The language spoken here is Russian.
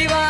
співай.